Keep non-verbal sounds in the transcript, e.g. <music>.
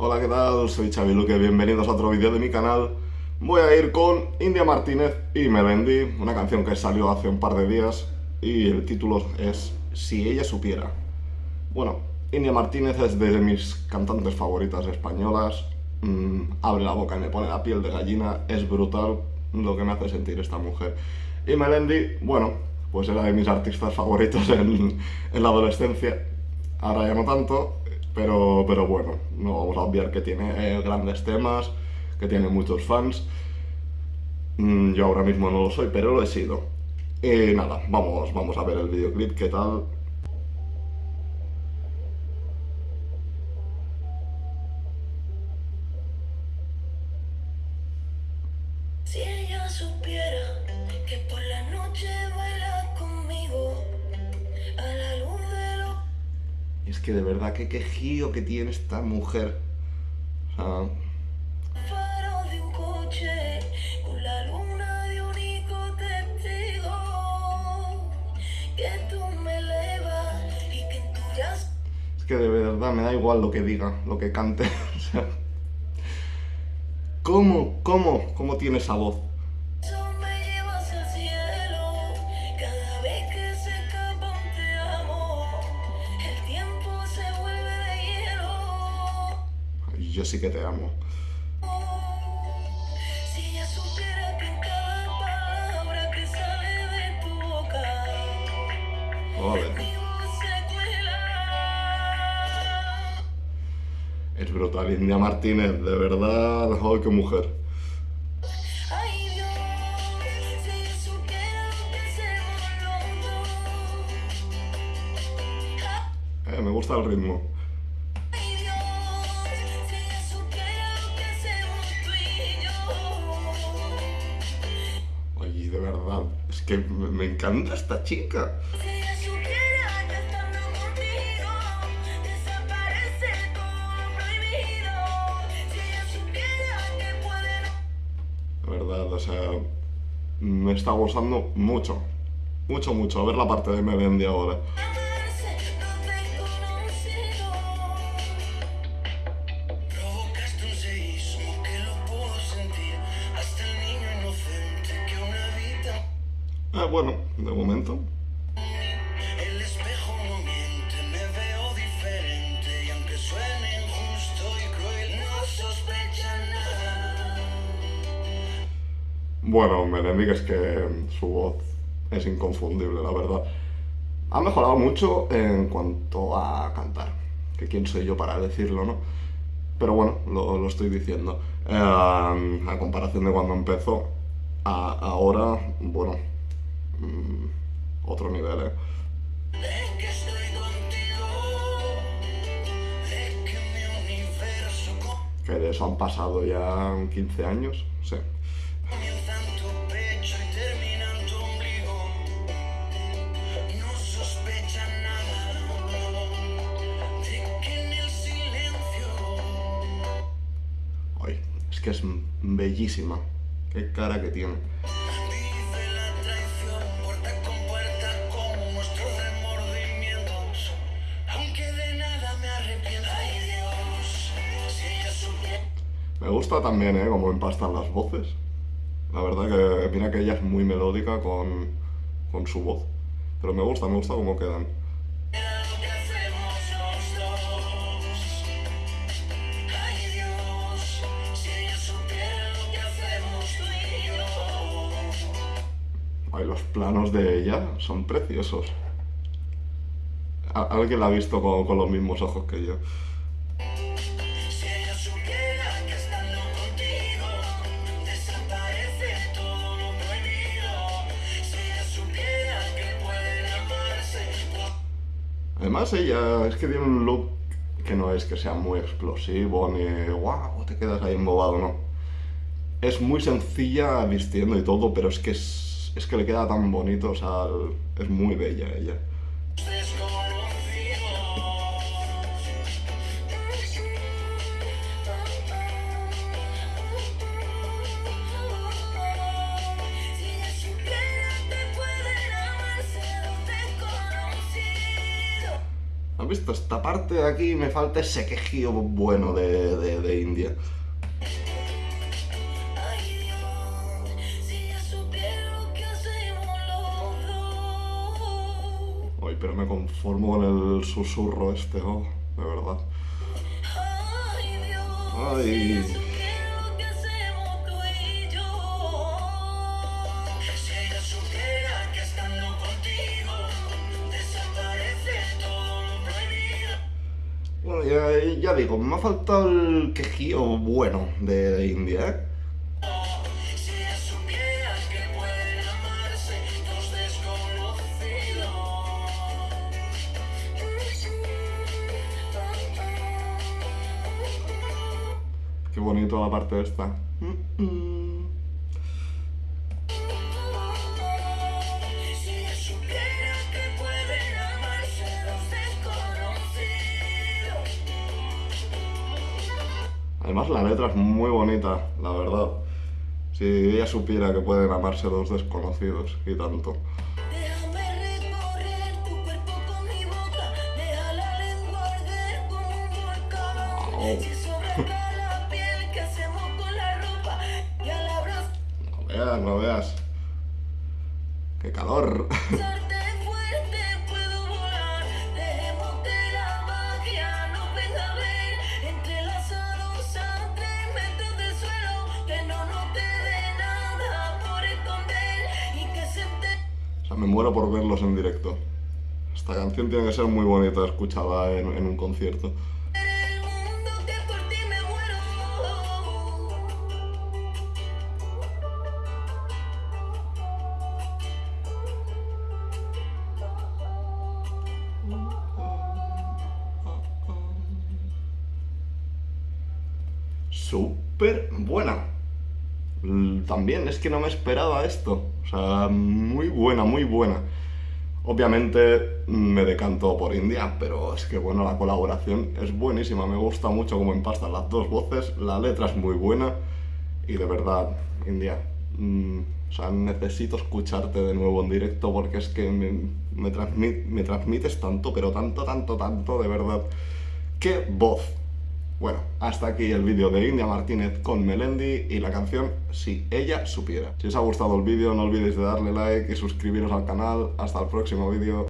Hola, ¿qué tal? Soy Xavi Luque, bienvenidos a otro vídeo de mi canal. Voy a ir con India Martínez y Melendi, una canción que salió hace un par de días y el título es Si ella supiera. Bueno, India Martínez es de mis cantantes favoritas españolas, mm, abre la boca y me pone la piel de gallina, es brutal lo que me hace sentir esta mujer. Y Melendi, bueno, pues era de mis artistas favoritos en, en la adolescencia, ahora ya no tanto, pero, pero bueno, no vamos a obviar que tiene eh, grandes temas, que tiene muchos fans. Mm, yo ahora mismo no lo soy, pero lo he sido. Y nada, vamos, vamos a ver el videoclip, qué tal. Que de verdad, qué quejío que tiene esta mujer. O sea, faros de un coche con la luna de único testigo que tú me elevas y que en tu brazo es que de verdad me da igual lo que diga, lo que cante. <laughs> O sea, ¿Cómo, cómo, cómo tiene esa voz? Yo sí que te amo. Joder. cuela. Es brutal, India Martínez, de verdad. ¡Ay, qué mujer! Eh, me gusta el ritmo. Es que me encanta esta chica. De verdad, o sea, me está gustando mucho. Mucho, mucho. A ver la parte de Melendi ahora. Ah, bueno, de momento. El espejo no miente, me veo diferente. Y aunque suene injusto y cruel, no sospecha nada. Bueno, que es que su voz es inconfundible, la verdad. Ha mejorado mucho en cuanto a cantar. Que quién soy yo para decirlo, ¿no? Pero bueno, lo, lo estoy diciendo. Eh, a comparación de cuando empezó, a ahora, bueno, mm, otro nivel, ¿eh? Que estoy contigo. Es que mi universo Que de eso han pasado ya 15 años, sí. Ay, es que es bellísima. Qué cara que tiene. Me gusta también, ¿eh? Cómo empastan las voces. La verdad que mira que ella es muy melódica con, con su voz. Pero me gusta, me gusta cómo quedan. Ay los planos de ella son preciosos. Alguien la ha visto con los mismos ojos que yo. Además, ella es que tiene un look que no es que sea muy explosivo ni wow, te quedas ahí embobado, no. Es muy sencilla vistiendo y todo, pero es que es, es que le queda tan bonito, o sea, es muy bella ella. ¿Has visto? Esta parte de aquí me falta ese quejío bueno de, de, de India. Ay, pero me conformo con el susurro este, oh, de verdad. Ay digo, me ha faltado el quejío bueno de, India, ¿eh? Qué bonito la parte esta. Si Además la letra es muy bonita, la verdad. Si ella supiera que pueden amarse dos desconocidos y tanto. Déjame recorrer tu cuerpo con mi <laughs> me muero por verlos en directo. Esta canción tiene que ser muy bonita escucharla en, en un concierto. Súper buena. L- También es que no me esperaba esto. O sea, muy buena, muy buena. Obviamente mm, me decanto por India, pero es que bueno, la colaboración es buenísima. Me gusta mucho cómo empastan las dos voces. La letra es muy buena. Y de verdad, India, mm, o sea, necesito escucharte de nuevo en directo porque es que me, me, transmit- me transmites tanto, pero tanto, tanto, tanto, de verdad. ¡Qué voz! Bueno, hasta aquí el vídeo de India Martínez con Melendi y la canción Si ella supiera. Si os ha gustado el vídeo no olvidéis de darle like y suscribiros al canal. Hasta el próximo vídeo.